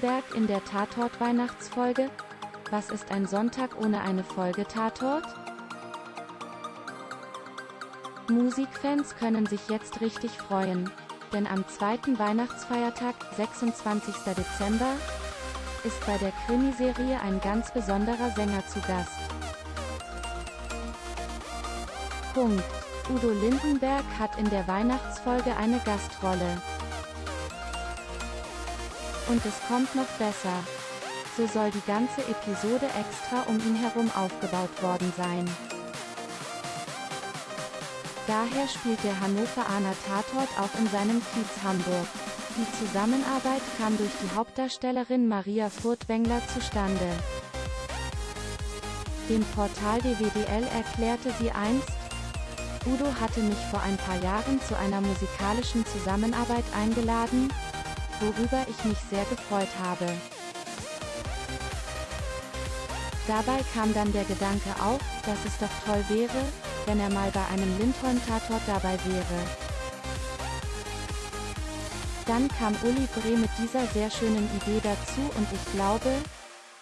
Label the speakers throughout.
Speaker 1: der Tatort-Weihnachtsfolge? Was ist ein Sonntag ohne eine Folge Tatort? Musikfans können sich jetzt richtig freuen, denn am zweiten Weihnachtsfeiertag, 26. Dezember, ist bei der Krimiserie ein ganz besonderer Sänger zu Gast. Punkt. Udo Lindenberg hat in der Weihnachtsfolge eine Gastrolle. Und es kommt noch besser. So soll die ganze Episode extra um ihn herum aufgebaut worden sein. Daher spielt der Hannoveraner Tatort auch in seinem Kiez Hamburg. Die Zusammenarbeit kam durch die Hauptdarstellerin Maria Furtwängler zustande. Dem Portal DWDL erklärte sie einst, Udo hatte mich vor ein paar Jahren zu einer musikalischen Zusammenarbeit eingeladen, worüber ich mich sehr gefreut habe. Dabei kam dann der Gedanke auf, dass es doch toll wäre, wenn er mal bei einem Lindholm-Tatort dabei wäre. Dann kam Uli Bre mit dieser sehr schönen Idee dazu und ich glaube,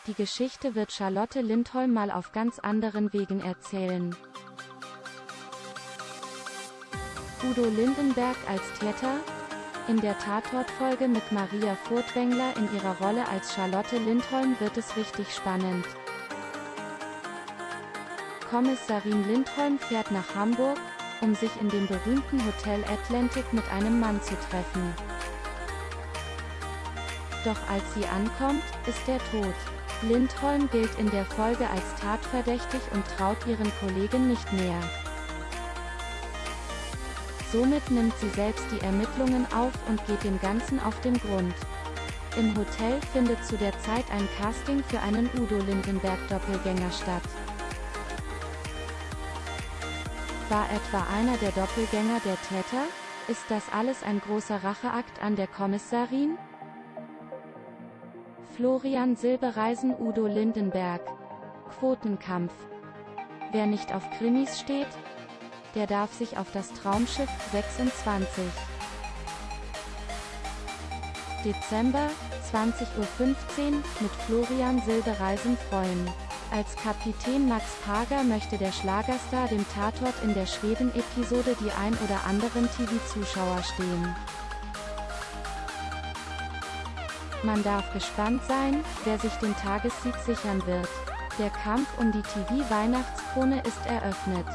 Speaker 1: die Geschichte wird Charlotte Lindholm mal auf ganz anderen Wegen erzählen. Udo Lindenberg als Täter? In der Tatortfolge mit Maria Furtwängler in ihrer Rolle als Charlotte Lindholm wird es richtig spannend. Kommissarin Lindholm fährt nach Hamburg, um sich in dem berühmten Hotel Atlantic mit einem Mann zu treffen. Doch als sie ankommt, ist er tot. Lindholm gilt in der Folge als tatverdächtig und traut ihren Kollegen nicht mehr. Somit nimmt sie selbst die Ermittlungen auf und geht dem Ganzen auf den Grund. Im Hotel findet zu der Zeit ein Casting für einen Udo Lindenberg-Doppelgänger statt. War etwa einer der Doppelgänger der Täter? Ist das alles ein großer Racheakt an der Kommissarin? Florian Silbereisen Udo Lindenberg Quotenkampf Wer nicht auf Krimis steht, der darf sich auf das Traumschiff 26 Dezember, 20.15 Uhr, mit Florian Silbereisen freuen. Als Kapitän Max Pager möchte der Schlagerstar dem Tatort in der Schweden-Episode die ein oder anderen TV-Zuschauer stehen. Man darf gespannt sein, wer sich den Tagessieg sichern wird. Der Kampf um die TV-Weihnachtskrone ist eröffnet.